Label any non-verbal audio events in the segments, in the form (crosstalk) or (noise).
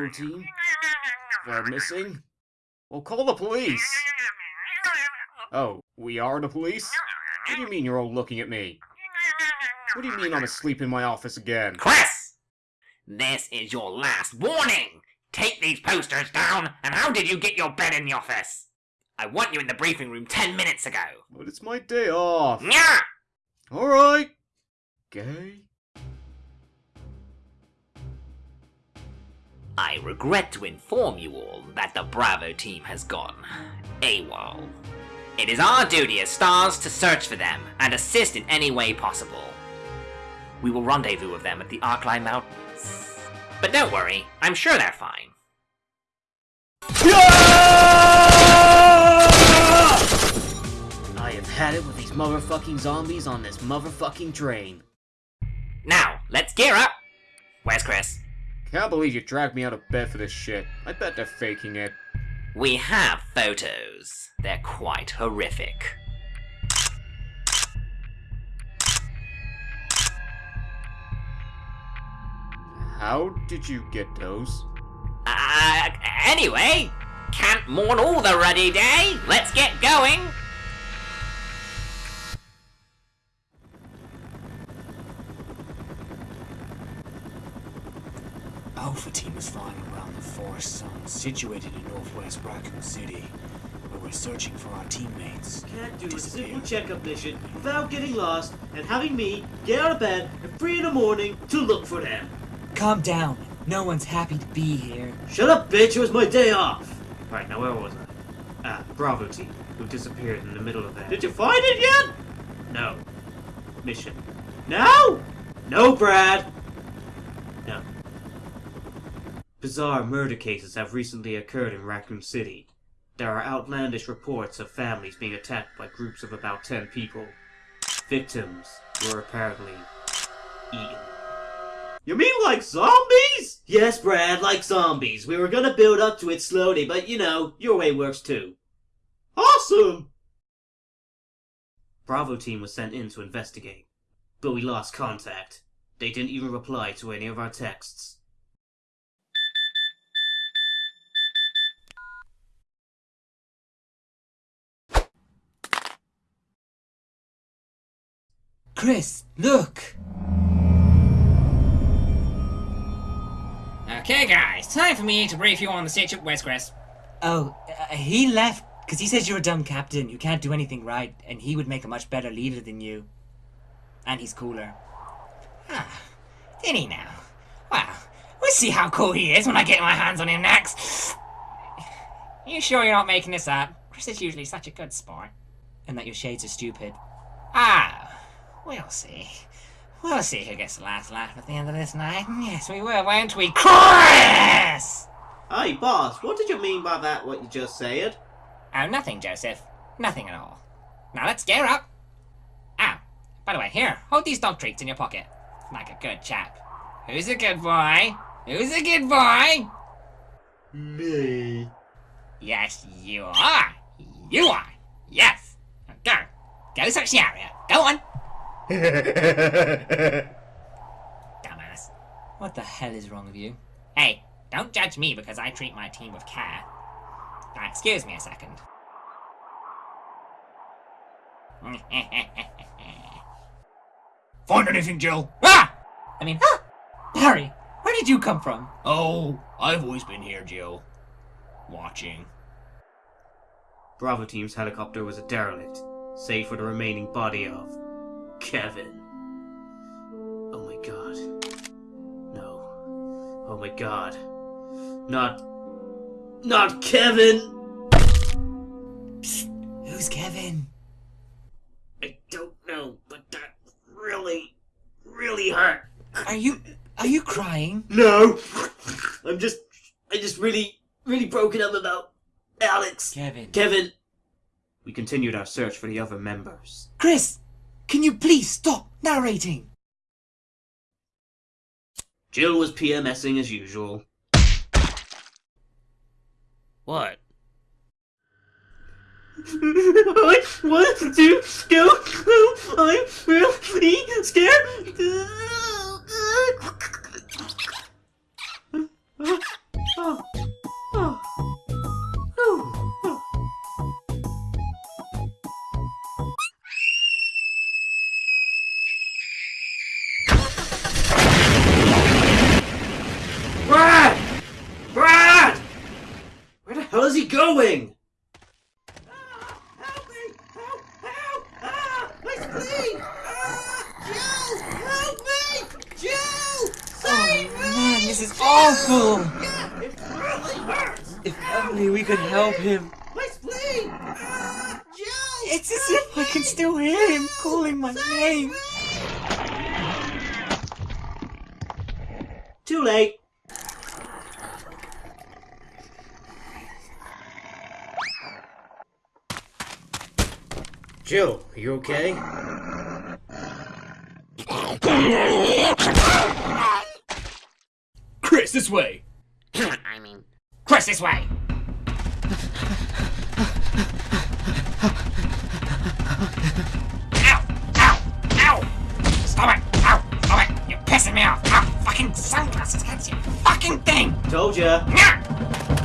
Bravo team? They're missing? Well, call the police! Oh, we are the police? What do you mean you're all looking at me? What do you mean I'm asleep in my office again? Chris! This is your last warning! Take these posters down, and how did you get your bed in the office? I want you in the briefing room ten minutes ago. But it's my day off. Nya! Alright. Gay? I regret to inform you all that the Bravo team has gone AWOL. It is our duty as stars to search for them and assist in any way possible. We will rendezvous with them at the Arklay Mountains. But don't worry, I'm sure they're fine. I have had it with these motherfucking zombies on this motherfucking train. Now, let's gear up! Where's Chris? Can't believe you dragged me out of bed for this shit. I bet they're faking it. We have photos. They're quite horrific. How did you get those? Uh, anyway, can't mourn all the ruddy day. Let's get going. Alpha team is flying around the Forest zone situated in northwest Raccoon City, where we're searching for our teammates. Can't do a simple checkup mission without getting lost and having me get out of bed at 3 in the morning to look for them. Calm down. No one's happy to be here. Shut up, bitch, it was my day off! Right, now where was I? Ah, Bravo team, who disappeared in the middle of that. Did you find it yet? No. Mission. Now? No, Brad! No. Bizarre murder cases have recently occurred in Raccoon City. There are outlandish reports of families being attacked by groups of about 10 people. Victims were apparently eaten. You mean like zombies? Yes, Brad, like zombies. We were gonna build up to it slowly, but you know, your way works too. Awesome! Bravo team was sent in to investigate, but we lost contact. They didn't even reply to any of our texts. Chris, look! Okay, guys, time for me to brief you on the situation. Where's Chris? Oh, uh, he left because he says you're a dumb captain. You can't do anything right, and he would make a much better leader than you. And he's cooler. Ah, did he now? Well, we'll see how cool he is when I get my hands on him next. You sure you're not making this up? Chris is usually such a good sport. And that your shades are stupid. Ah, we'll see. We'll see who gets the last laugh at the end of this night. Yes, we will, won't we? Chris! Hey, boss, what did you mean by that, what you just said? Oh, nothing, Joseph. Nothing at all. Now let's gear up. Ah, By the way, here, hold these dog treats in your pocket. Like a good chap. Who's a good boy? Who's a good boy? Me. Yes, you are. You are. Yes. Go. Go search the area. Go on. (laughs) Dumbass. What the hell is wrong with you? Hey, don't judge me because I treat my team with care. Now, excuse me a second. (laughs) Find anything, Jill? ah! I mean, ah! Barry, where did you come from? Oh, I've always been here, Jill. Watching. Bravo team's helicopter was a derelict, save for the remaining body of Kevin. Oh my god. No. Oh my god. Not. Not Kevin! Who's Kevin? I don't know, but that really, really hurt. Are you are you crying? No! I'm just. I just really, really broken up about Alex. Kevin. Kevin! We continued our search for the other members. Chris, can you please stop narrating? Jill was PMSing as usual. What? (laughs) I want to go. home. I'm really scared. is (laughs) going? Help me! Help! Help! Ah! My spleen! Ah! Jill! Help me! Jill! Save me! Man, this is awful! Yeah, it really hurts! If only we could help him. My spleen! Ah! Jill! It's as if I can still hear him calling my name. Too late. Jill, are you okay? Chris, this way! I mean, Chris, this way! Ow! Ow! Ow! Stop it! Ow! Stop it! You're pissing me off! Ow! Fucking sunglasses against you! Fucking thing! Told ya. Nyah!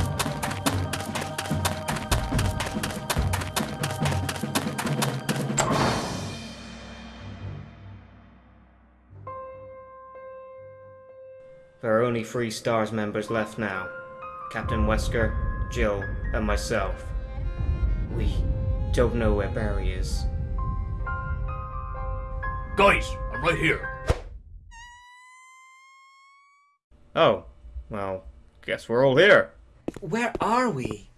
Only three STARS members left now Captain Wesker, Jill, and myself. We don't know where Barry is. Guys, I'm right here. Oh, well, guess we're all here. Where are we?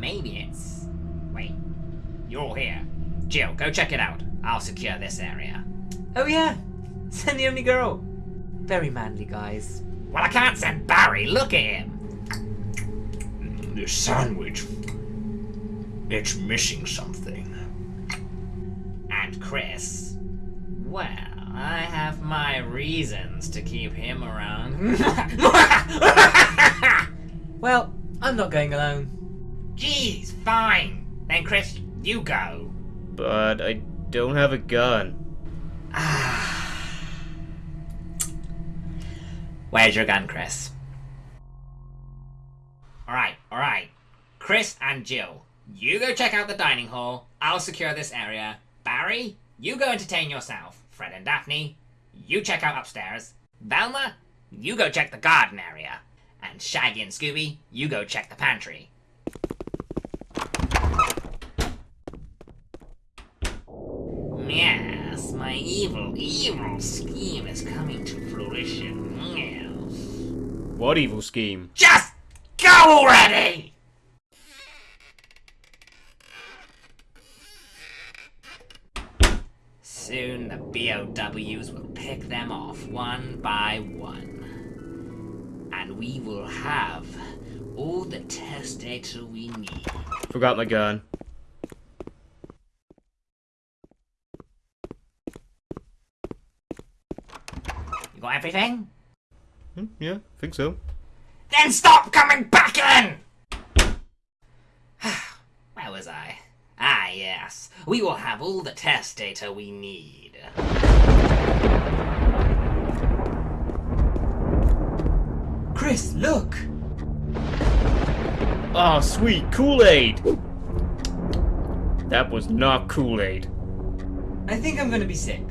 Maybe it's. Wait. You're all here. Jill, go check it out. I'll secure this area. Oh yeah, (laughs) send the only girl. Very manly, guys. Well, I can't send Barry. Look at him. The sandwich. It's missing something. And Chris. Well, I have my reasons to keep him around. (laughs) Well, I'm not going alone. Jeez, fine. Then, Chris, you go. But I don't have a gun. Ah, Where's your gun, Chris? Alright, alright. Chris and Jill, you go check out the dining hall. I'll secure this area. Barry, you go entertain yourself. Fred and Daphne, you check out upstairs. Velma, you go check the garden area. And Shaggy and Scooby, you go check the pantry. Yes, my evil, evil scheme is coming to fruition. What evil scheme? Just go already! Soon the BOWs will pick them off one by one. And we will have all the test data we need. Forgot my gun. You got everything? Hmm, yeah, think so. Then stop coming back in! (sighs) Where was I? Ah, yes. We will have all the test data we need. Chris, look! Oh, sweet Kool-Aid! That was not Kool-Aid. I think I'm gonna be sick.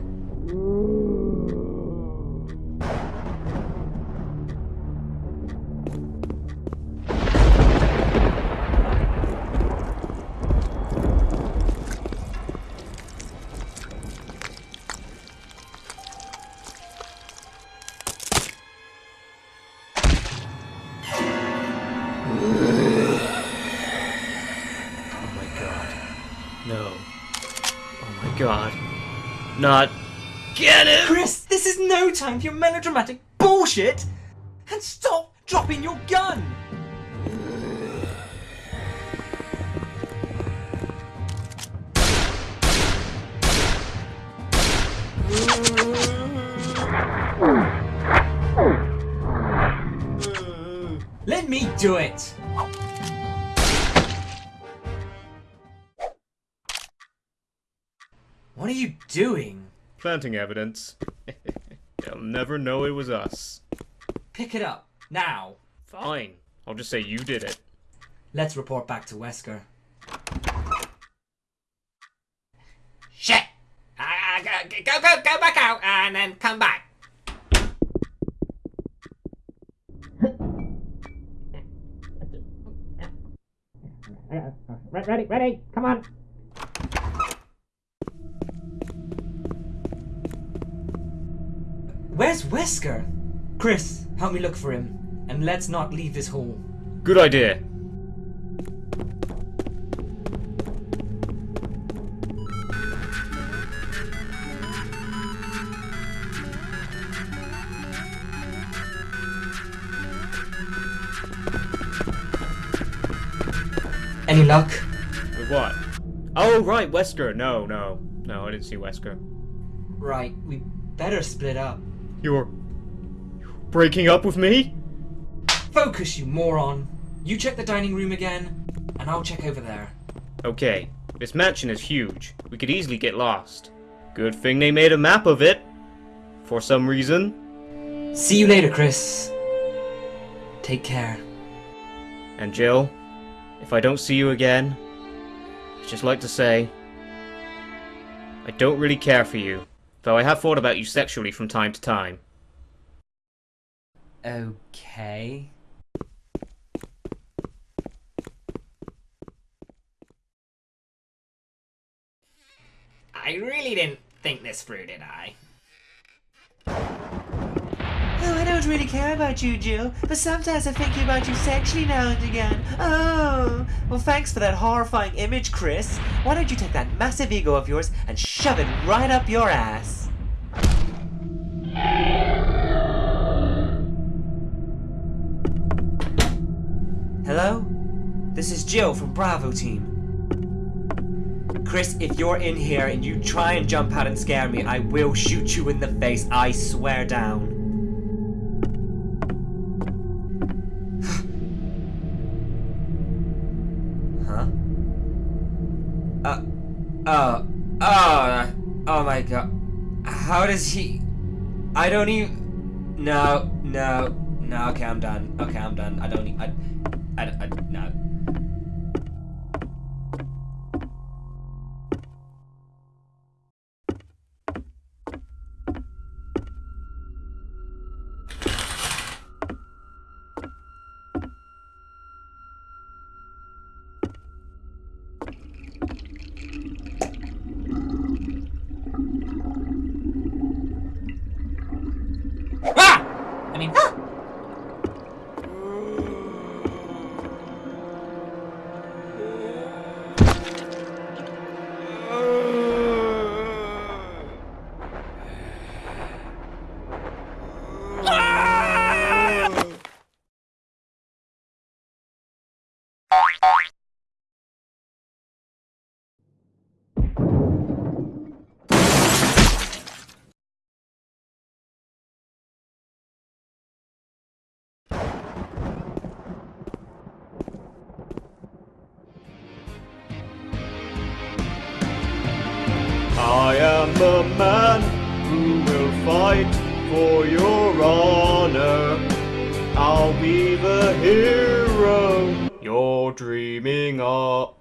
Not. Get it! Chris, this is no time for your melodramatic bullshit! And stop dropping your gun! Let me do it! What are you doing? planting evidence. (laughs) They'll never know it was us. Pick it up, now. Fine. I'll just say you did it. Let's report back to Wesker. Shit! Go, go, go back out and then come back. Ready, ready, come on. Where's Wesker? Chris, help me look for him. And let's not leave this hall. Good idea. Any luck? With what? Oh, right, Wesker. No, no. No, I didn't see Wesker. Right, we better split up. You're breaking up with me? Focus, you moron! You check the dining room again, and I'll check over there. Okay, this mansion is huge. We could easily get lost. Good thing they made a map of it. For some reason. See you later, Chris. Take care. And Jill, if I don't see you again, I'd just like to say, I don't really care for you, though I have thought about you sexually from time to time. Okay. I really didn't think this through, did I? Oh, I don't really care about you, Jill, but sometimes I think about you sexually now and again. Oh! Well, thanks for that horrifying image, Chris. Why don't you take that massive ego of yours and shove it right up your ass? Hello? This is Jill from Bravo Team. Chris, if you're in here and you try and jump out and scare me, I will shoot you in the face, I swear down. Oh, oh, oh my god. How does he? I don't even. No, no, no. Okay, I'm done. Okay, I'm done. I don't. I, I, I no. The man who will fight for your honor. I'll be the hero you're dreaming of.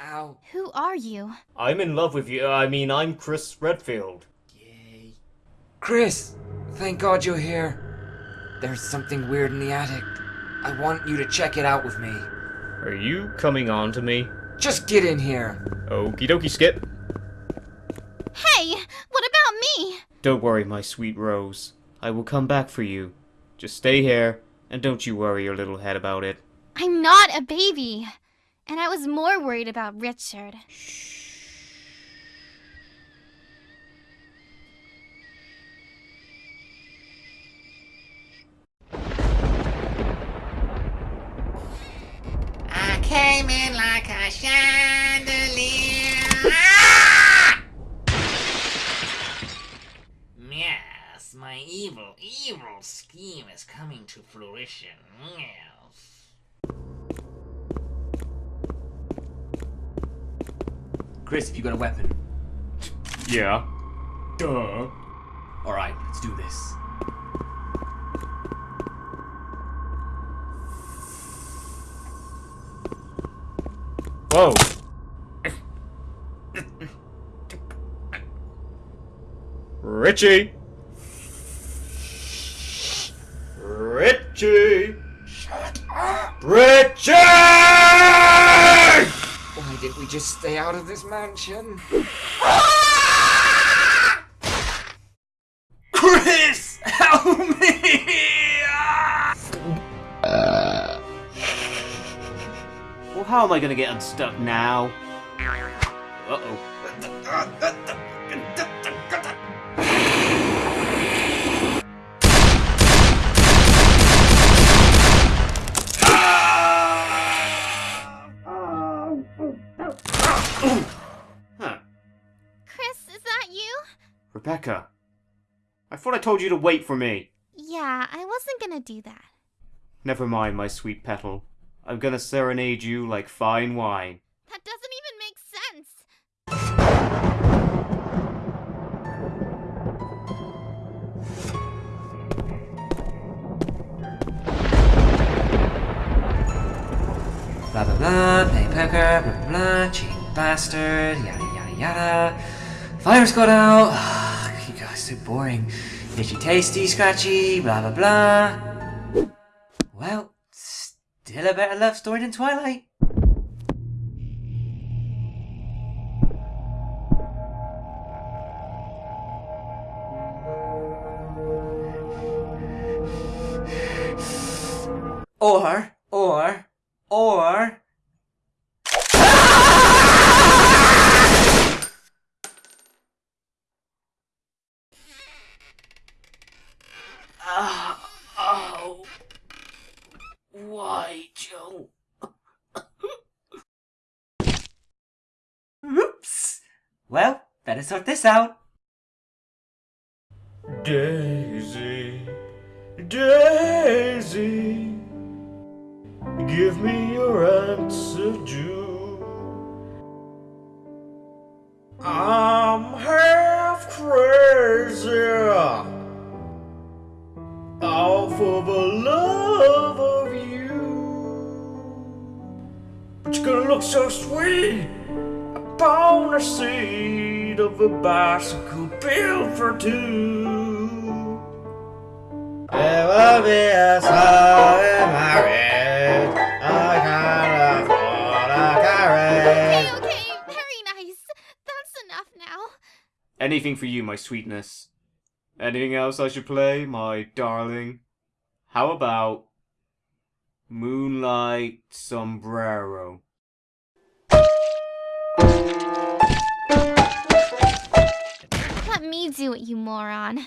Ow. Who are you? I'm in love with you. I mean, I'm Chris Redfield. Yay. Chris, thank God you're here. There's something weird in the attic. I want you to check it out with me. Are you coming on to me? Just get in here. Okie dokie, Skip. Hey, what about me? Don't worry, my sweet Rose. I will come back for you. Just stay here, and don't you worry your little head about it. I'm not a baby. And I was more worried about Richard. I came in like a chandelier. Yes, my evil, evil scheme is coming to fruition. Yes. Chris, have you got a weapon? Yeah. Duh. Alright, let's do this. Whoa. (laughs) Richie. Richie. Shut up. Richie! Why did we just stay out of this mansion? Chris! Help me! Well, how am I gonna get unstuck now? Uh-oh. Thought I told you to wait for me. Yeah, I wasn't gonna do that. Never mind, my sweet petal. I'm gonna serenade you like fine wine. That doesn't even make sense. Blah blah blah, play poker, blah blah blah, cheating bastard, yada yada yada. Fire's got out. Boring. Itchy tasty, scratchy, blah blah blah. Well, still a better love story than Twilight. Or, or. oh. Why, Joe? Oops. Well, better sort this out. Daisy, Daisy, give me your answer, Jew. I'm half crazy off for the love of you. But you're gonna look so sweet upon the seat of a bicycle built for two. There will be a sudden marriage. I can't afford a carriage. Okay, okay, very nice. That's enough now. Anything for you, my sweetness. Anything else I should play, my darling? How about Moonlight Sombrero? Let me do it, you moron.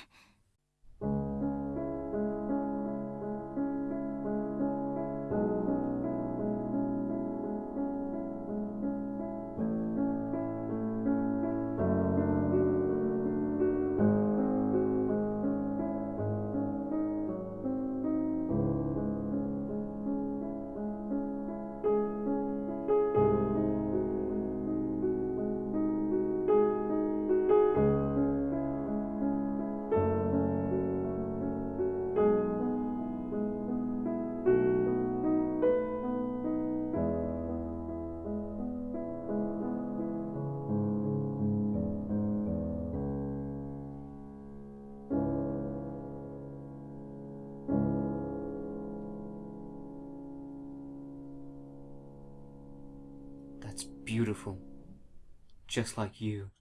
Just like you.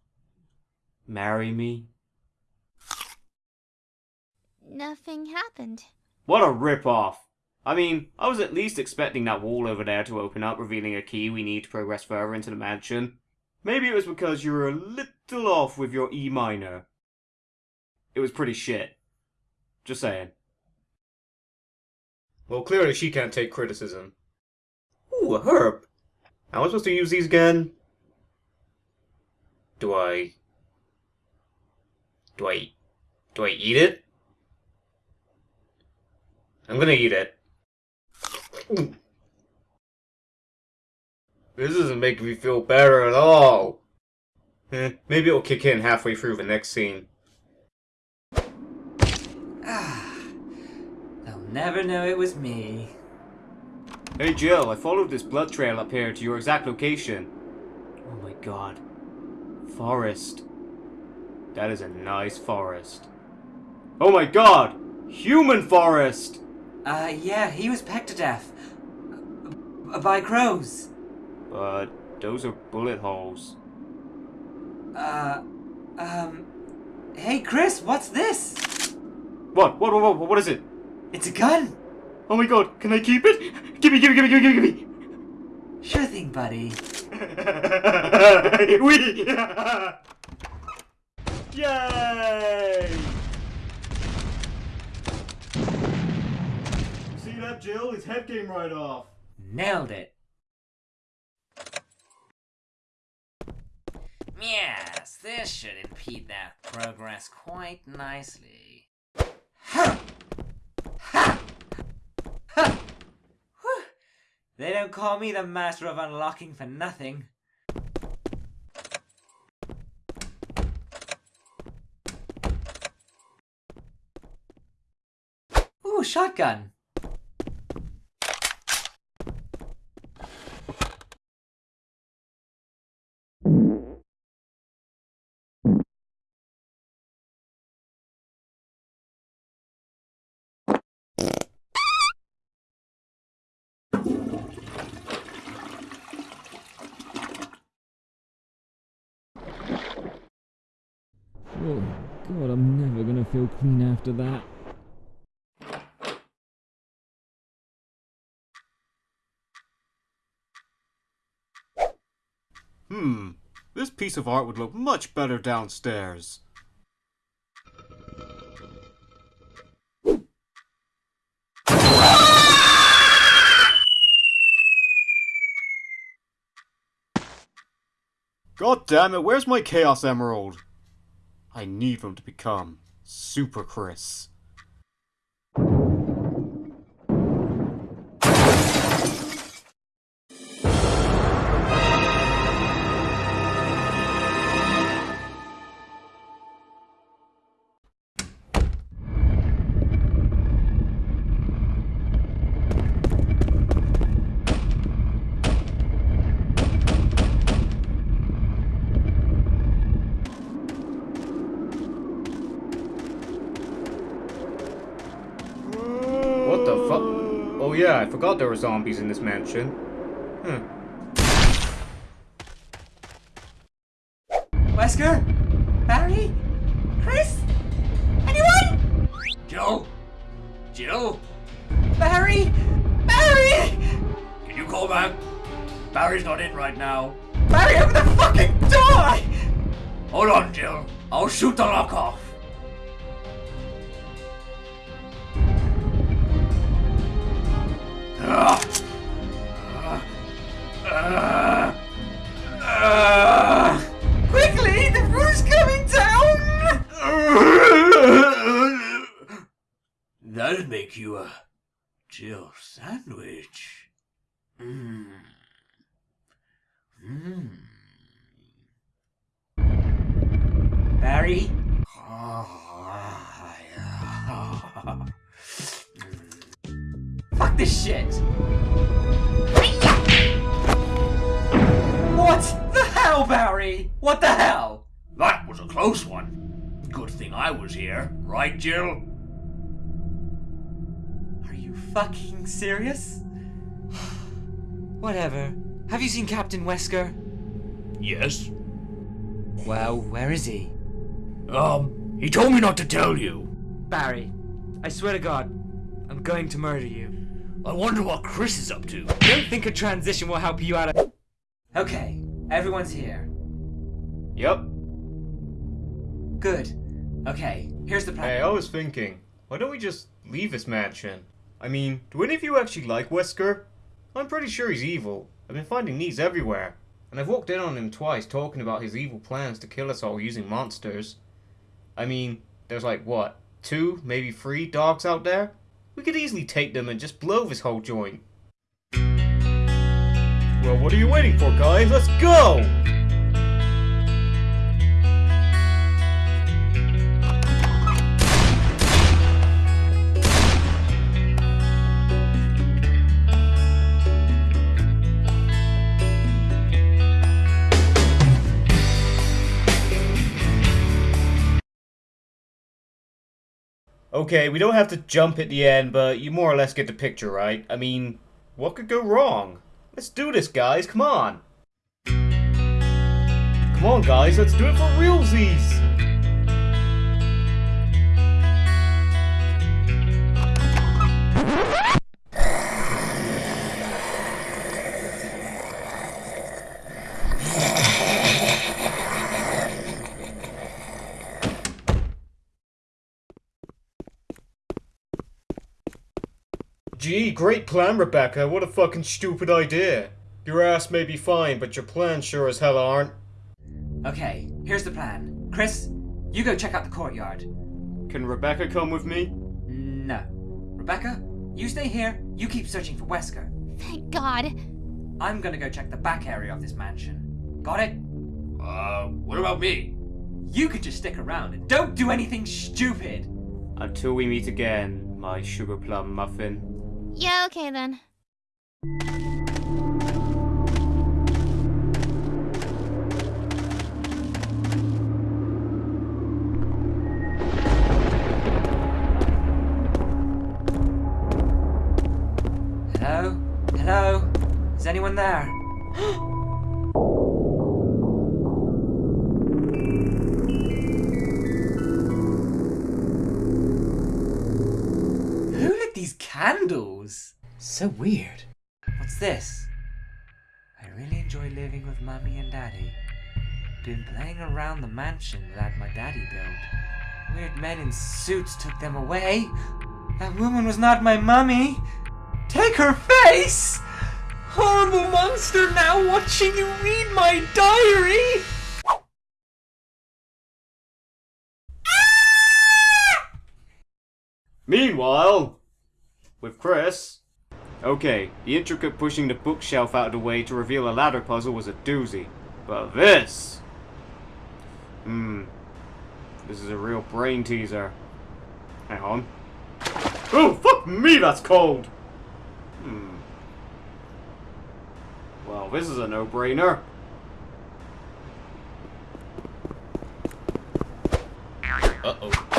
Marry me? Nothing happened. What a rip-off! I mean, I was at least expecting that wall over there to open up, revealing a key we need to progress further into the mansion. Maybe it was because you were a little off with your E minor. It was pretty shit. Just saying. Well, clearly she can't take criticism. Ooh, a herb. How am I supposed to use these again? Do I... Do I... Do I eat it? I'm gonna eat it. This isn't making me feel better at all. Eh, maybe it'll kick in halfway through the next scene. Ah, they'll never know it was me. Hey Jill, I followed this blood trail up here to your exact location. Oh my god. Forest. That is a nice forest. Oh my god! Human forest! Uh, yeah, he was pecked to death. By crows. But Those are bullet holes. Uh, um, hey Chris, what's this? What? What? What? What, what is it? It's a gun. Oh my god, can I keep it? Gimme, gimme, gimme, gimme, gimme, gimme! Sure thing, buddy. (laughs) we... Yay! See that, Jill? His head came right off. Nailed it. Yes, this should impede their progress quite nicely. Ha! Ha! Ha! They don't call me the master of unlocking for nothing. Ooh, shotgun. Oh, God, I'm never gonna feel clean after that. Hmm, this piece of art would look much better downstairs. God damn it, where's my Chaos Emerald? I need them to become Super Chris. There were zombies in this mansion. Hmm. Wesker? Barry? Chris? Anyone? Jill? Jill? Barry? Barry? Can you call back? Barry's not in right now. Barry, open the fucking door! Hold on, Jill. I'll shoot the lock What the hell, Barry? What the hell? That was a close one. Good thing I was here, right, Jill? Are you fucking serious? (sighs) Whatever. Have you seen Captain Wesker? Yes. Well, where is he? Um, he told me not to tell you. Barry, I swear to God, I'm going to murder you. I wonder what Chris is up to. Don't think a transition will help you out of. Okay, everyone's here. Yep. Good. Okay, here's the plan. Hey, I was thinking, why don't we just leave this mansion? I mean, do any of you actually like Wesker? I'm pretty sure he's evil. I've been finding these everywhere. And I've walked in on him twice talking about his evil plans to kill us all using monsters. I mean, there's like, what, two, maybe three dogs out there? We could easily take them and just blow this whole joint. Well, what are you waiting for, guys? Let's go! Okay, we don't have to jump at the end, but you more or less get the picture, right? I mean, what could go wrong? Let's do this, guys. Come on. Come on, guys. Let's do it for realsies. Gee, great plan, Rebecca. What a fucking stupid idea. Your ass may be fine, but your plans sure as hell aren't. Okay, here's the plan. Chris, you go check out the courtyard. Can Rebecca come with me? No. Rebecca, you stay here. You keep searching for Wesker. Thank God. I'm gonna go check the back area of this mansion. Got it? Uh, what about me? You could just stick around and don't do anything stupid. Until we meet again, my sugar plum muffin. Yeah, okay then. Hello? Hello? Is anyone there? (gasps) (gasps) candles? So weird. What's this? I really enjoy living with Mummy and Daddy. Been playing around the mansion that my daddy built. Weird men in suits took them away. That woman was not my mummy. Take her face! Oh, Horrible monster now watching you read my diary! Meanwhile, with Chris. Okay, the intricate pushing the bookshelf out of the way to reveal a ladder puzzle was a doozy. But this... Hmm. This is a real brain teaser. Hang on. Oh, fuck me, that's cold! Hmm. Well, this is a no-brainer. Uh-oh.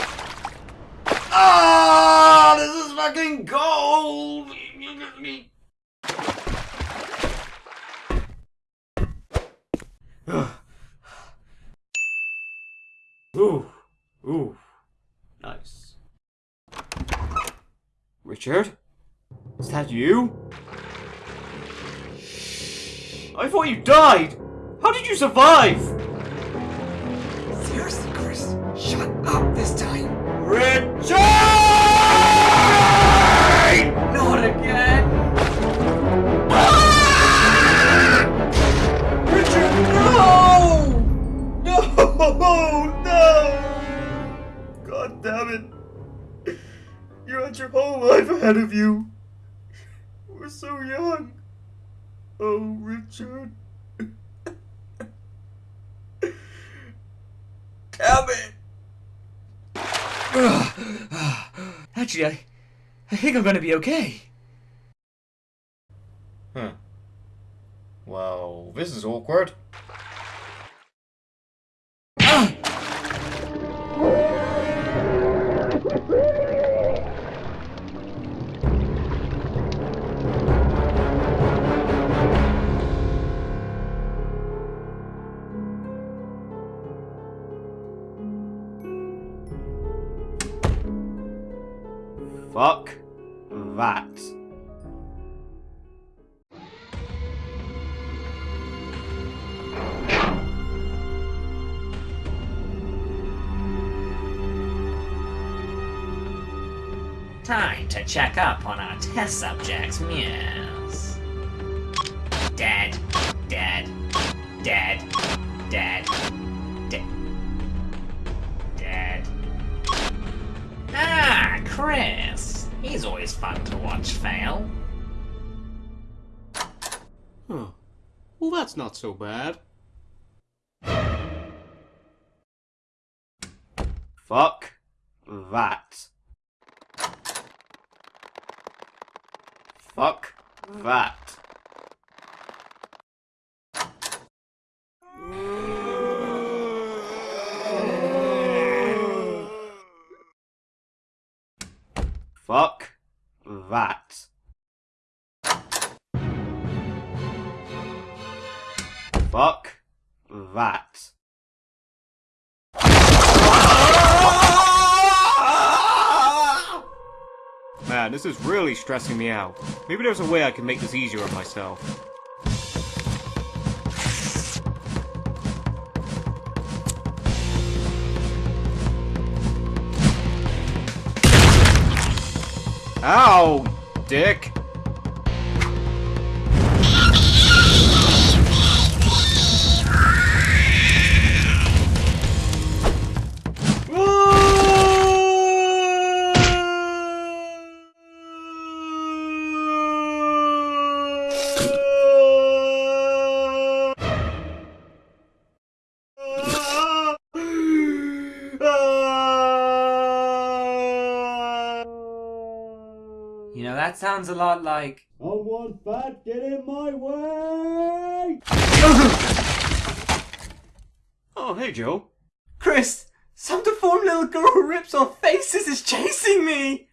Ah, this is fucking gold. You get me. Ooh. Ooh. Nice. Richard? Is that you? I thought you died! How did you survive? Seriously, Chris, shut up this time. Richard! Not again. Richard, no! No, no! God damn it. You had your whole life ahead of you. We're so young. Oh, Richard. (laughs) Damn it! Actually, I, I think I'm gonna be okay. Huh. Well, this is awkward. Fuck that. Time to check up on our test subjects, yes. That's not so bad. Fuck that. Fuck that. that. Man, this is really stressing me out. Maybe there's a way I can make this easier on myself. Ow, dick! That sounds a lot like. Someone fat, get in my way! Oh, hey, Joe. Chris! Some deformed little girl who rips off faces is chasing me!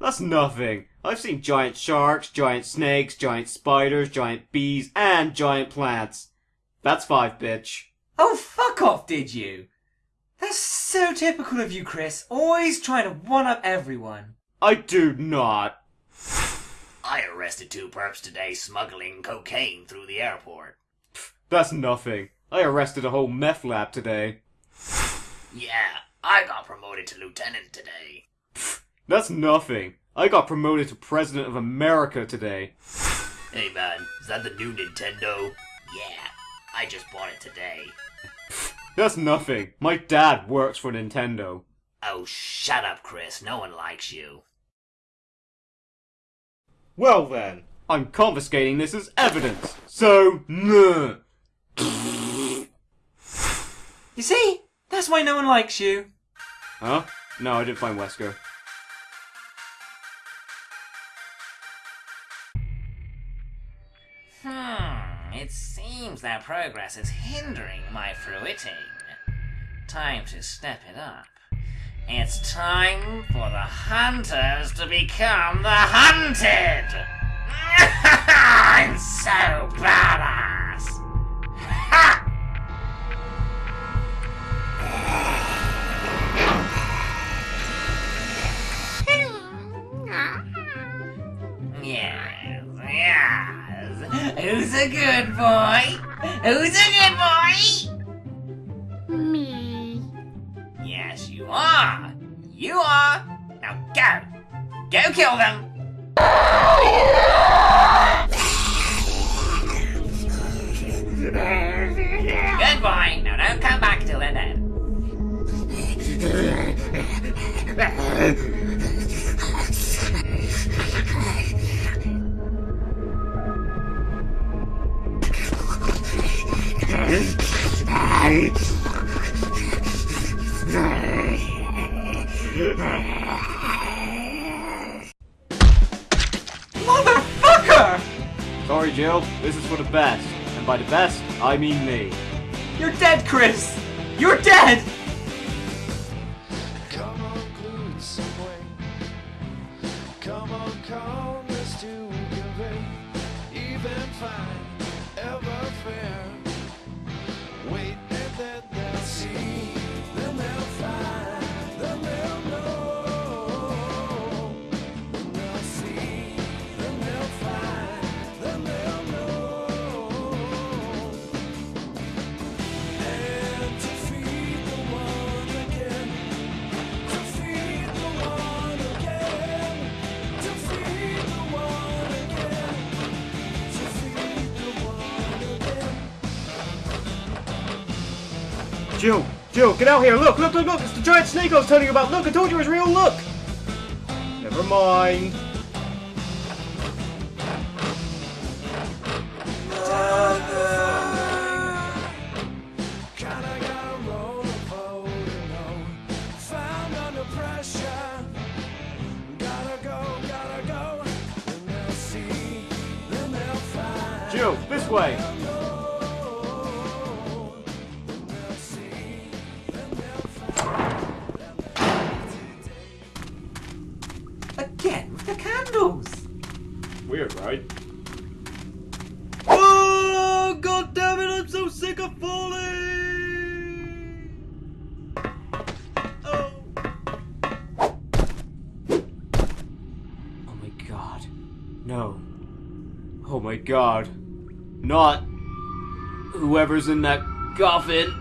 That's nothing. I've seen giant sharks, giant snakes, giant spiders, giant bees, and giant plants. That's five, bitch. Oh, fuck off, did you? That's so typical of you, Chris. Always trying to one up everyone. I do not. I arrested two perps today smuggling cocaine through the airport. That's nothing. I arrested a whole meth lab today. Yeah, I got promoted to lieutenant today. That's nothing. I got promoted to President of America today. Hey man, is that the new Nintendo? Yeah, I just bought it today. That's nothing. My dad works for Nintendo. Oh, shut up, Chris. No one likes you. Well then, I'm confiscating this as evidence. So, nah. You see? That's why no one likes you. Huh? No, I didn't find Wesker. Hmm, it seems that progress is hindering my fruiting. Time to step it up. It's time for the hunters to become the hunted! (laughs) I'm so badass! Ha! (laughs) Yes, yes. Who's a good boy? Who's a good boy? Me. You are. You are. Now go. Go kill them. Good boy. Now don't come back till they're dead. (laughs) Motherfucker! Sorry, Jill. This is for the best. And by the best, I mean me. You're dead, Chris! You're dead! Come on, glued some way. Come on, calmness to convey. Even fine, Jill, get out here! Look, look, look, look! It's the giant snake I was telling you about! Look, I told you it was real! Look! Never mind. Whoever's in that coffin.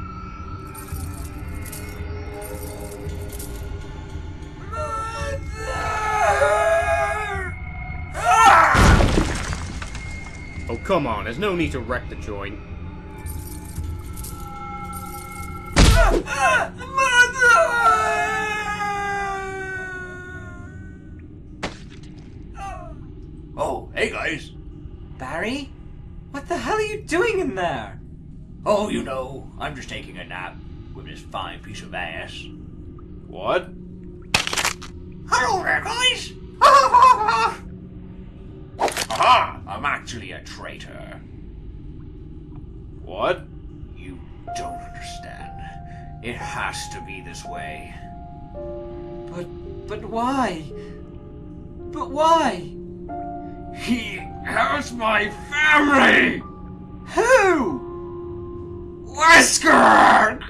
Oh, come on. There's no need to wreck the joint. Oh, hey guys. Barry? What the hell are you doing in there? Oh, you know, I'm just taking a nap with this fine piece of ass. What? Hello there, guys! Aha! I'm actually a traitor. What? You don't understand. It has to be this way. But, but why? But why? He has my family! Who? Wesker!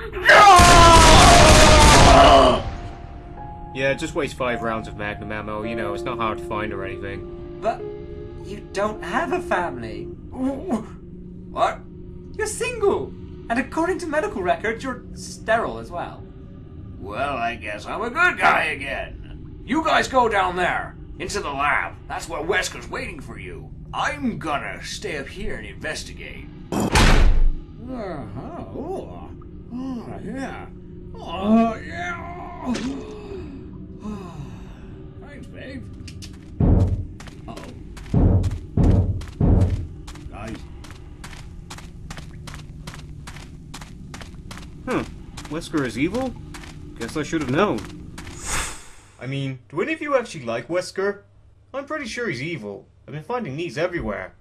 Yeah, just waste five rounds of magnum ammo. You know, it's not hard to find or anything. But you don't have a family. What? You're single. And according to medical records, you're sterile as well. Well, I guess I'm a good guy again. You guys go down there, into the lab. That's where Wesker's waiting for you. I'm gonna stay up here and investigate. Uh-huh. Oh, oh yeah. Oh, yeah. Thanks, babe. Uh-oh. Guys, Huh. Wesker is evil? Guess I should have known. I mean, do any of you actually like Wesker? I'm pretty sure he's evil. I've been finding these everywhere.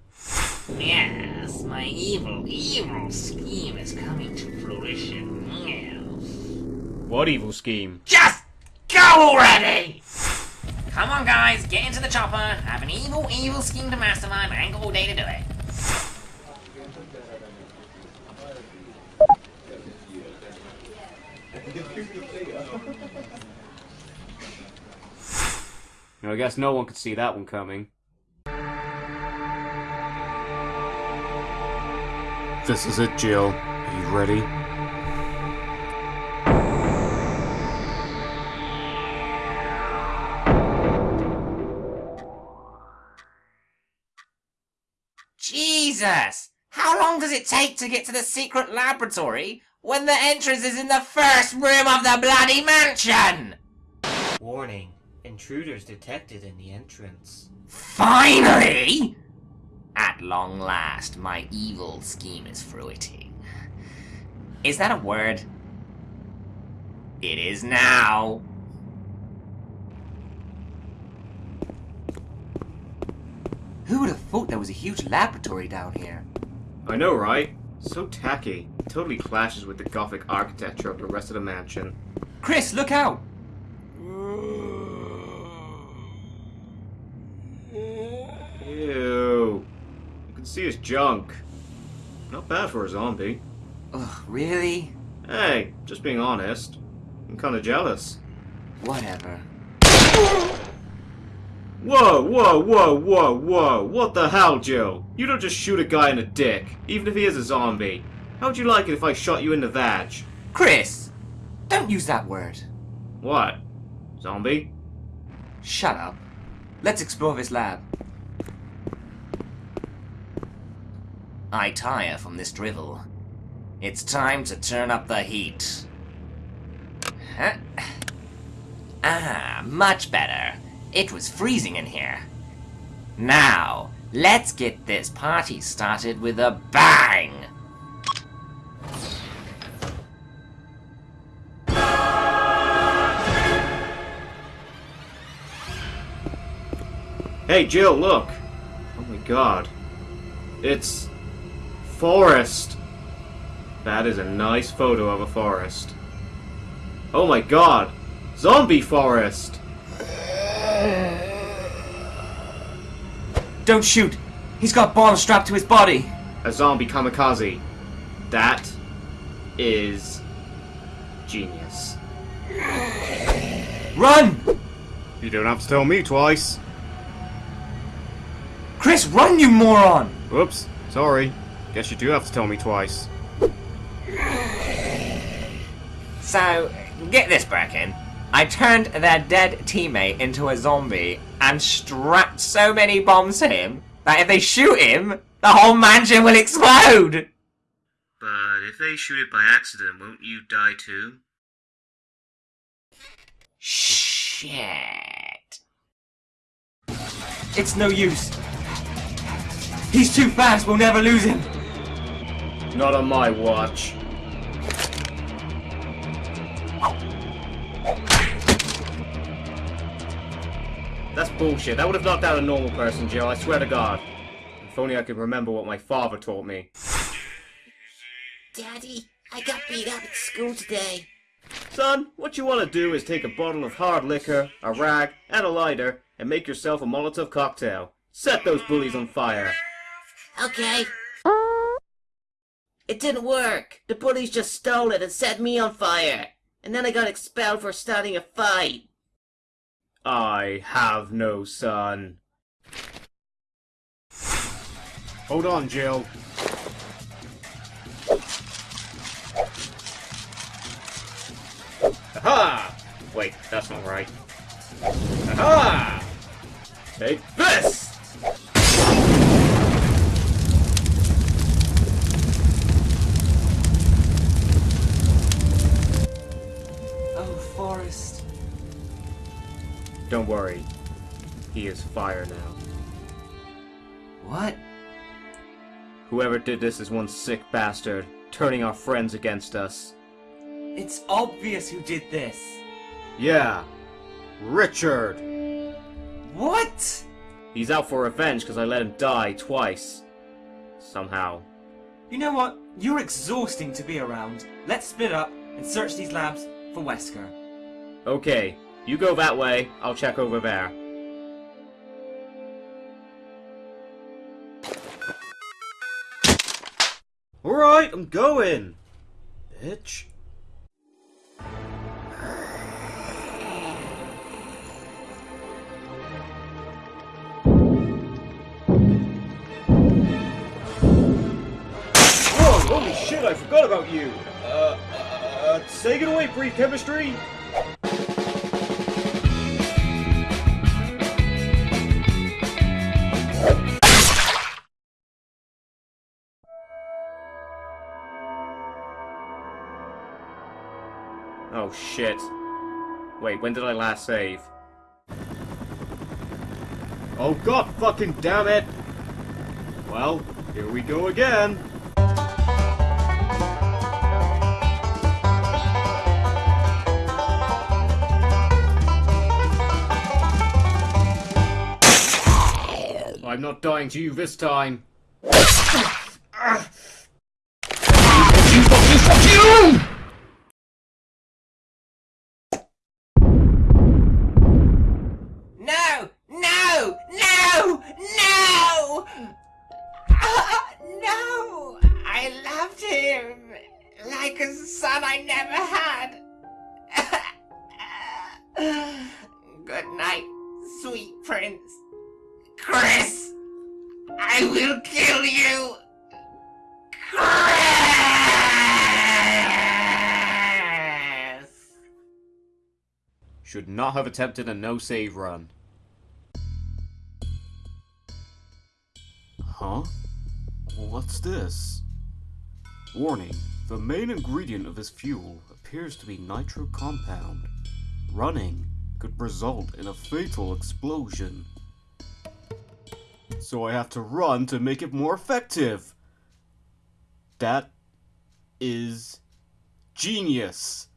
Yes, my evil, evil scheme is coming to fruition. Yes. What evil scheme? Just go already! Come on, guys, get into the chopper, I have an evil, evil scheme to mastermind, and go all day to do it. I guess no one could see that one coming. This is it, Jill. Are you ready? Jesus! How long does it take to get to the secret laboratory when the entrance is in the first room of the bloody mansion? Warning. Intruders detected in the entrance. Finally! At long last, my evil scheme is fruiting. Is that a word? It is now. Who would have thought there was a huge laboratory down here? I know, right? So tacky. Totally clashes with the gothic architecture of the rest of the mansion. Chris, look out! Ew. You can see his junk. Not bad for a zombie. Ugh, really? Hey, just being honest. I'm kinda jealous. Whatever. Whoa, whoa, whoa, whoa, whoa. What the hell, Joe? You don't just shoot a guy in the dick, even if he is a zombie. How'd you like it if I shot you in the vag? Chris! Don't use that word. What? Zombie? Shut up. Let's explore this lab. I tire from this drivel. It's time to turn up the heat. Huh? (laughs) Ah, much better. It was freezing in here. Now, let's get this party started with a bang! Hey, Jill, look! Oh my god. It's... Forest! That is a nice photo of a forest. Oh my god! Zombie forest! Don't shoot! He's got bombs strapped to his body! A zombie kamikaze. That is genius. Run! You don't have to tell me twice. Chris, run, you moron! Whoops, sorry. Guess you do have to tell me twice. So, get this, Birkin. I turned their dead teammate into a zombie and strapped so many bombs to him that if they shoot him, the whole mansion will explode! But if they shoot it by accident, won't you die too? Shit. It's no use. He's too fast, we'll never lose him. Not on my watch. That's bullshit. That would have knocked out a normal person, Joe. I swear to God. If only I could remember what my father taught me. Daddy, I got beat up at school today. Son, what you want to do is take a bottle of hard liquor, a rag, and a lighter, and make yourself a Molotov cocktail. Set those bullies on fire. Okay. It didn't work. The bullies just stole it and set me on fire. And then I got expelled for starting a fight. I have no son. Hold on, Jill. Aha! Wait, that's not right. Aha! Take this! Worry. He is fire now. What? Whoever did this is one sick bastard, turning our friends against us. It's obvious who did this. Yeah. Richard! What? He's out for revenge because I let him die twice. Somehow. You know what? You're exhausting to be around. Let's split up and search these labs for Wesker. Okay, you go that way, I'll check over there. Alright, I'm going. Bitch. Whoa, holy shit, I forgot about you. Uh, uh, take it away, brief chemistry. Oh shit. Wait, when did I last save? Oh god fucking damn it! Well, here we go again. I'm not dying to you this time. I loved him like a son I never had. (laughs) Good night, sweet prince. Chris! I will kill you! Chris! Should not have attempted a no-save run. Huh? What's this? Warning. The main ingredient of this fuel appears to be nitro compound. Running could result in a fatal explosion. So I have to run to make it more effective. That is genius.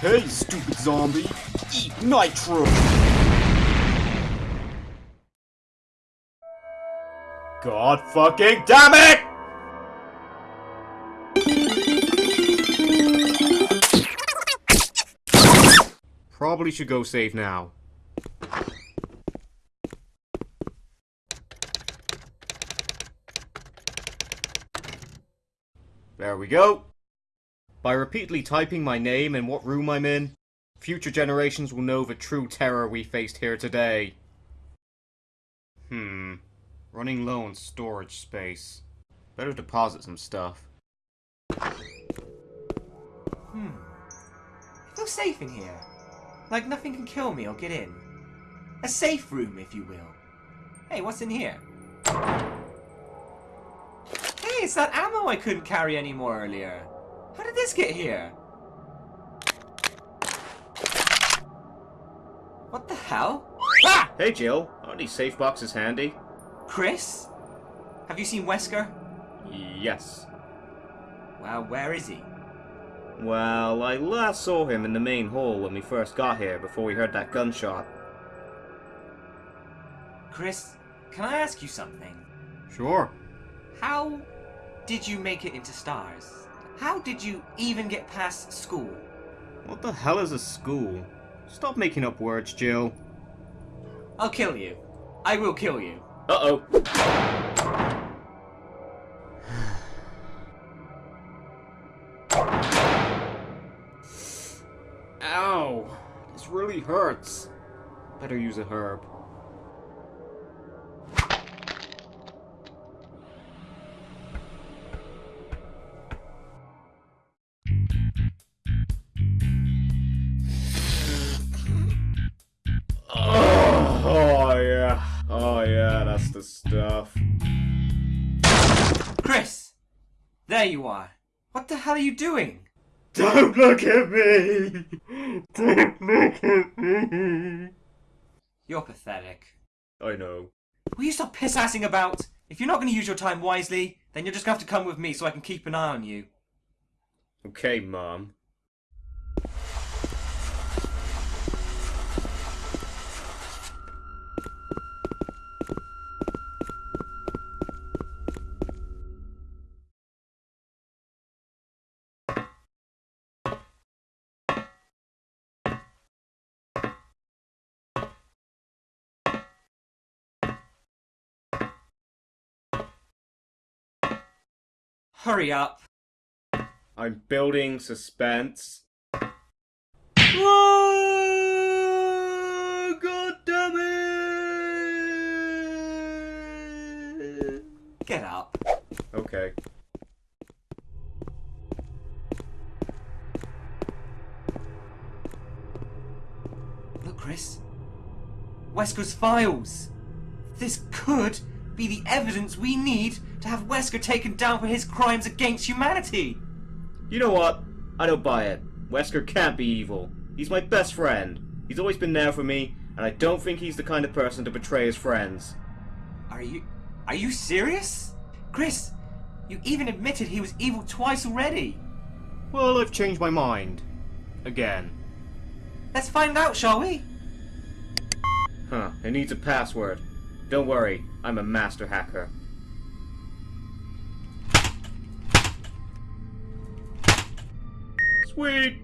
Hey, stupid zombie! Eat nitro! God fucking damn it! Probably should go save now. There we go. By repeatedly typing my name and what room I'm in, Future generations will know the true terror we faced here today. Hmm. Running low on storage space. Better deposit some stuff. Hmm. I feel safe in here. Like nothing can kill me or get in. A safe room, if you will. Hey, what's in here? Hey, it's that ammo I couldn't carry anymore earlier. How did this get here? What the hell? Ah! Hey Jill, aren't these safe boxes handy? Chris? Have you seen Wesker? Yes. Well, where is he? Well, I last saw him in the main hall when we first got here before we heard that gunshot. Chris, can I ask you something? Sure. How did you make it into S.T.A.R.S.? How did you even get past school? What the hell is a school? Stop making up words, Jill. I'll kill you. I will kill you. Uh-oh. Ow! This really hurts. Better use a herb. There you are. What the hell are you doing? Don't look at me! Don't look at me! You're pathetic. I know. Will you stop piss-assing about? If you're not going to use your time wisely, then you're just going to have to come with me so I can keep an eye on you. Okay, Mom. Hurry up. I'm building suspense. Ah, God damn it! Get up. Okay. Look, Chris. Wesker's files. This could be the evidence we need to have Wesker taken down for his crimes against humanity. You know what? I don't buy it. Wesker can't be evil. He's my best friend. He's always been there for me, and I don't think he's the kind of person to betray his friends. Are you are you serious? Chris, you even admitted he was evil twice already. Well, I've changed my mind. Again. Let's find out, shall we? Huh, it needs a password. Don't worry, I'm a master hacker. Sweet!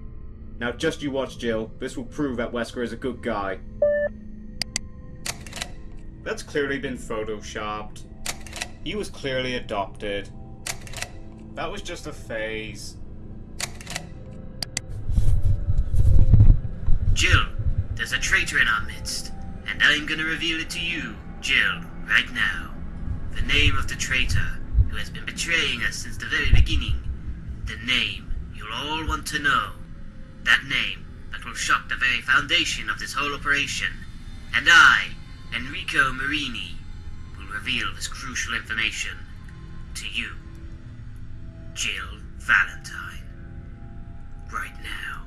Now just you watch, Jill. This will prove that Wesker is a good guy. That's clearly been photoshopped. He was clearly adopted. That was just a phase. Jill, there's a traitor in our midst, and I'm gonna reveal it to you, Jill, right now. The name of the traitor who has been betraying us since the very beginning. The name you'll all want to know. That name that will shock the very foundation of this whole operation. And I, Enrico Marini, will reveal this crucial information to you, Jill Valentine. Right now.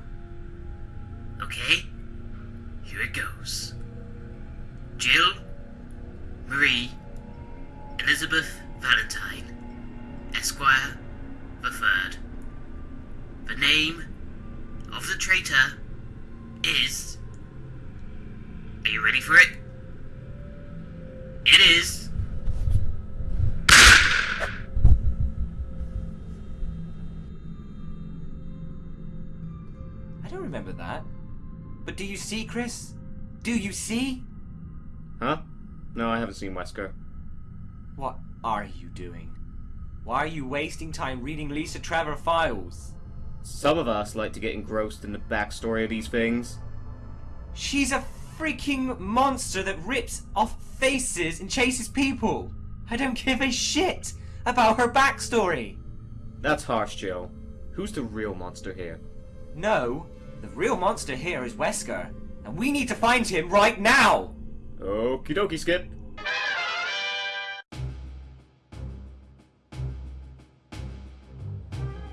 Okay? Here it goes. Jill, Marie, Elizabeth Valentine, Esquire the Third. The name of the traitor is. Are you ready for it? It is. I don't remember that. But do you see, Chris? Do you see? Huh? No, I haven't seen Wesker. What are you doing? Why are you wasting time reading Lisa Trevor files? Some of us like to get engrossed in the backstory of these things. She's a freaking monster that rips off faces and chases people. I don't give a shit about her backstory. That's harsh, Jill. Who's the real monster here? No, the real monster here is Wesker, and we need to find him right now. Okie dokie, Skip.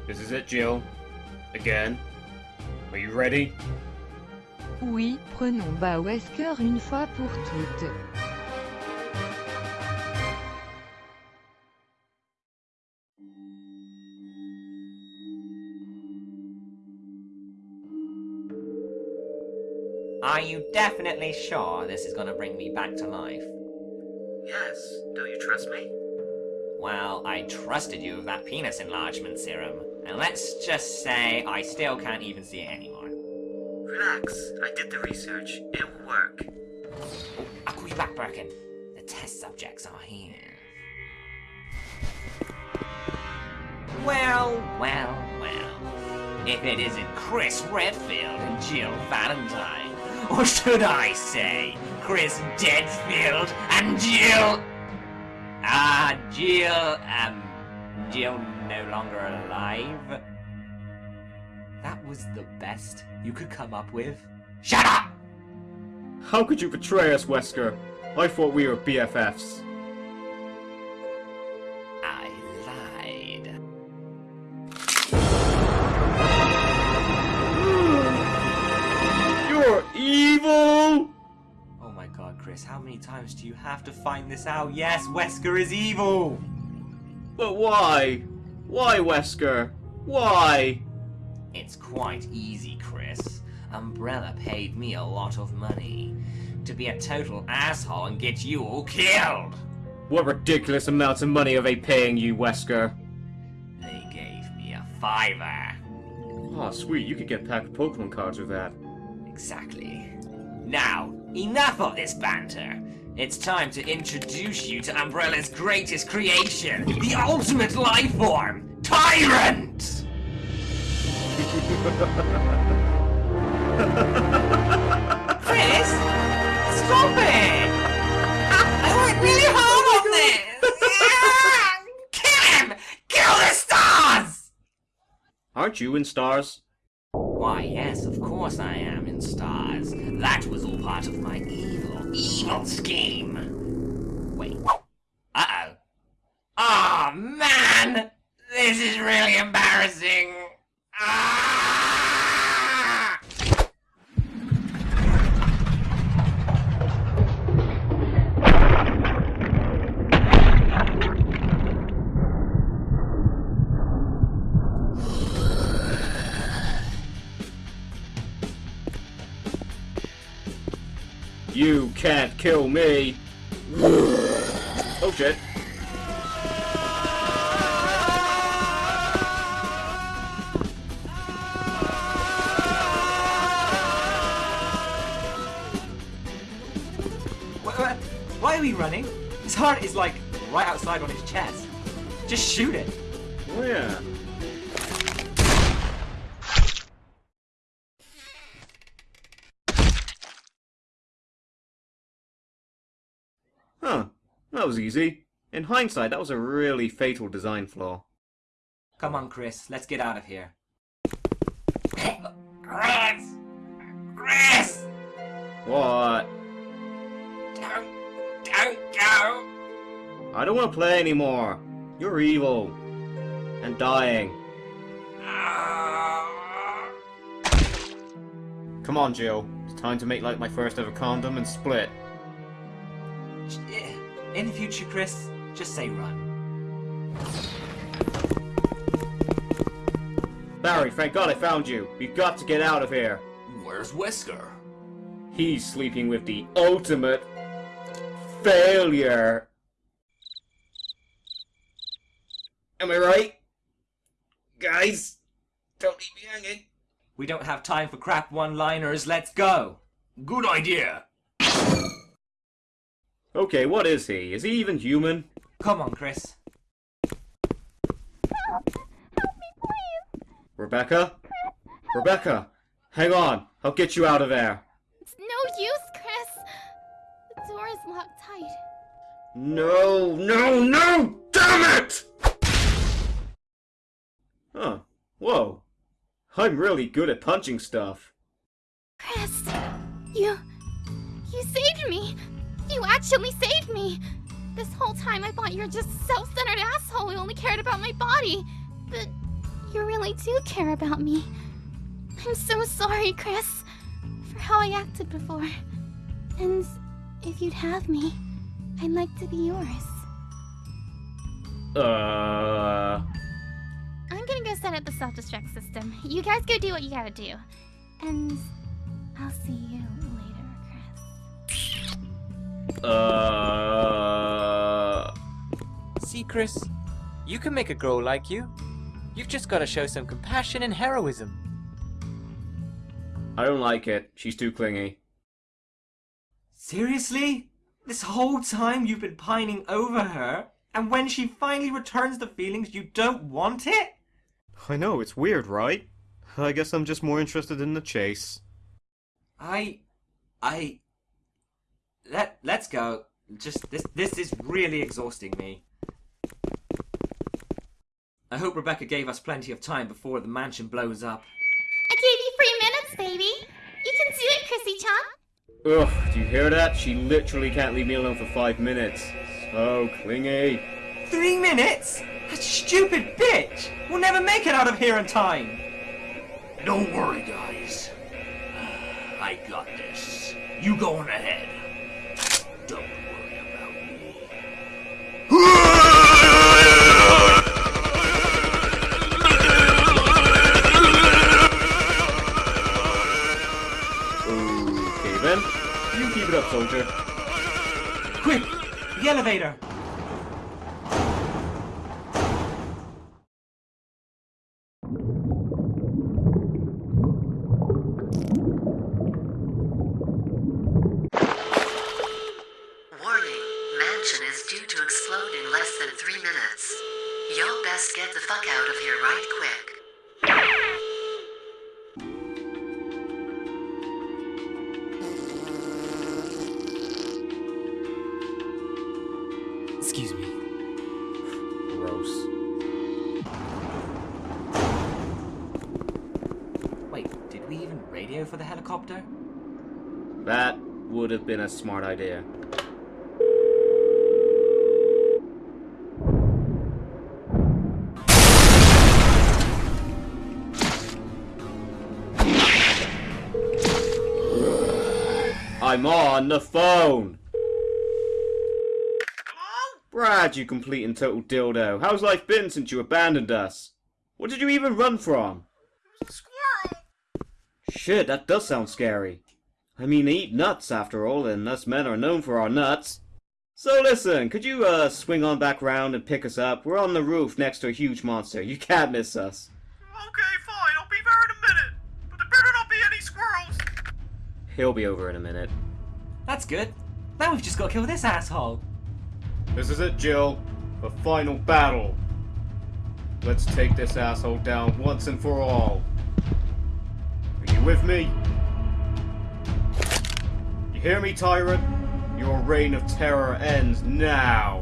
This is it, Jill. Again. Are you ready? Oui, prenons bas Wesker une fois pour toutes. Are you definitely sure this is gonna bring me back to life? Yes, don't you trust me? Well, I trusted you with that penis enlargement serum, and let's just say I still can't even see it anymore. Relax, I did the research. It will work. Oh, I'll call you back, Birkin. The test subjects are here. Well, well, well. If it isn't Chris Redfield and Jill Valentine, or should I say, Chris Deadfield and Jill. Ah, Jill, um, Jill no longer alive. That was the best you could come up with? Shut up! How could you betray us, Wesker? I thought we were BFFs. Chris, how many times do you have to find this out? Yes, Wesker is evil! But why? Why, Wesker? Why? It's quite easy, Chris. Umbrella paid me a lot of money to be a total asshole and get you all killed. What ridiculous amounts of money are they paying you, Wesker? They gave me a fiver. Oh, sweet, you could get a pack of Pokemon cards with that. Exactly. Now, enough of this banter. It's time to introduce you to Umbrella's greatest creation, the ultimate life form, Tyrant! Chris, stop it! I worked really hard on this! Yeah! Kill him! Kill the S.T.A.R.S.! Aren't you in S.T.A.R.S.? Why, yes, of course I am in stars. That was all part of my evil, evil scheme. Wait. Uh-oh. Oh, man! This is really embarrassing. Ah! You can't kill me! oh shit. Why, are we running? His heart is like right outside on his chest. Just shoot it. Oh yeah. Huh. That was easy. In hindsight, that was a really fatal design flaw. Come on, Chris, let's get out of here. Chris! Chris! What? Don't, don't go! I don't want to play anymore. You're evil. And dying. Ah. Come on, Jill. It's time to make like my first ever condom and split. In the future, Chris, just say run. Barry, thank God I found you. We've got to get out of here. Where's Whisker? He's sleeping with the ultimate failure. Am I right? Guys, don't leave me hanging. We don't have time for crap one-liners, let's go! Good idea. Okay, what is he? Is he even human? Come on, Chris. Rebecca? Rebecca! Hang on, I'll get you out of there. It's no use, Chris. The door is locked tight. No, no, no! Damn it! Huh. Whoa. I'm really good at punching stuff. Chris, you. You saved me! You actually saved me! This whole time I thought you were just a self centered asshole who only cared about my body. But you really do care about me. I'm so sorry, Chris, for how I acted before. And if you'd have me, I'd like to be yours. Uh. I'm gonna go set up the self destruct system. You guys go do what you gotta do. And Chris? You can make a girl like you. You've just got to show some compassion and heroism. I don't like it. She's too clingy. Seriously? This whole time you've been pining over her, and when she finally returns the feelings, you don't want it? I know, it's weird, right? I guess I'm just more interested in the chase. I. I. Let, let's go. Just, this, this is really exhausting me. I hope Rebecca gave us plenty of time before the mansion blows up. I gave you three minutes, baby. You can do it, Chrissy Chan. Ugh, do you hear that? She literally can't leave me alone for five minutes. So clingy. Three minutes? That stupid bitch! We'll never make it out of here in time! Don't worry, guys. (sighs) I got this. You go on ahead. Keep it up, soldier. Quick! The elevator! That would have been a smart idea. I'm on the phone! Brad, you complete and total dildo. How's life been since you abandoned us? What did you even run from? Squirrel! Shit, that does sound scary. I mean, they eat nuts after all, and us men are known for our nuts. So listen, could you, uh, swing on back round and pick us up? We're on the roof next to a huge monster. You can't miss us. Okay, fine, I'll be there in a minute. But there better not be any squirrels. He'll be over in a minute. That's good. Now we've just got to kill this asshole. This is it, Jill. The final battle. Let's take this asshole down once and for all. Are you with me? Hear me, tyrant? Your reign of terror ends now.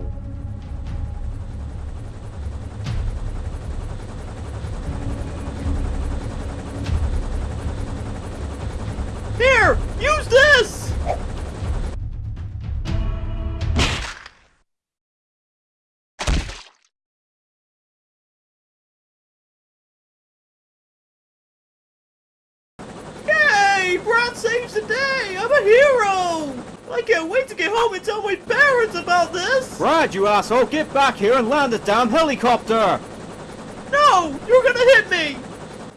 Here! Use this! I can't wait to get home and tell my parents about this! Brad, you asshole, get back here and land the damn helicopter! No! You're gonna hit me!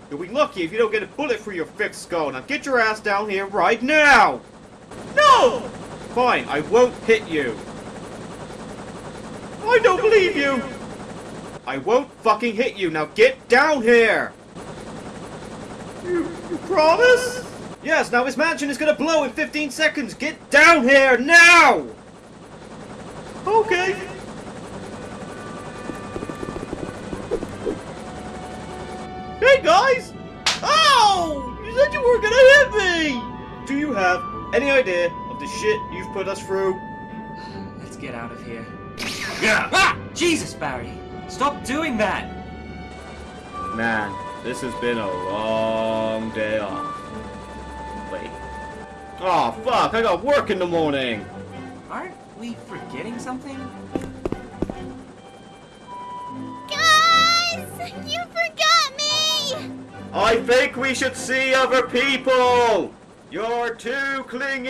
You'll be lucky if you don't get a bullet through your thick skull. Now get your ass down here right now! No! Fine, I won't hit you. I don't believe you! I won't fucking hit you. Now get down here! You, you promise? Yes, now his mansion is gonna blow in 15 seconds. Get down here now! Okay. Hey, Hey guys! Ow! You said you were gonna hit me! Do you have any idea of the shit you've put us through? (sighs) Let's get out of here. Yeah. Ah! Jesus, Barry! Stop doing that! Man, this has been a long day off. Wait. Oh fuck, I got work in the morning! Aren't we forgetting something? Guys! You forgot me! I think we should see other people! You're too clingy!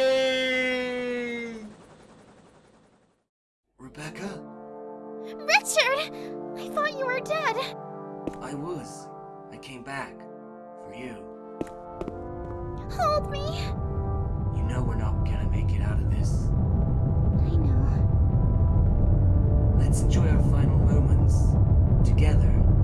Rebecca? Richard! I thought you were dead. I was. I came back. For you. Hold me. Know we're not gonna make it out of this. I know. Let's enjoy our final moments. Together.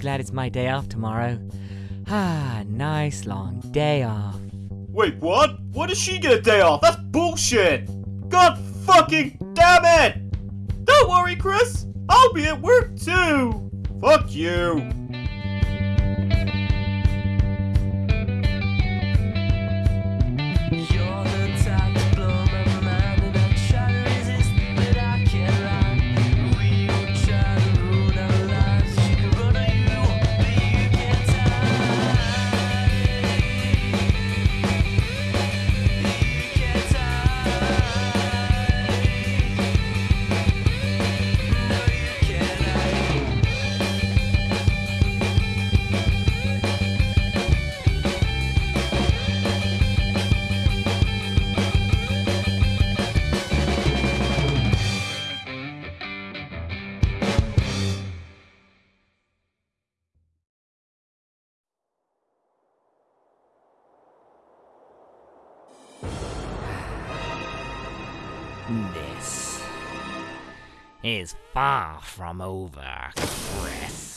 Glad it's my day off tomorrow. Ah, nice long day off. Wait, what? What does she get a day off? That's bullshit! God fucking damn it! Don't worry, Chris! I'll be at work too! Fuck you! Is far from over, Chris.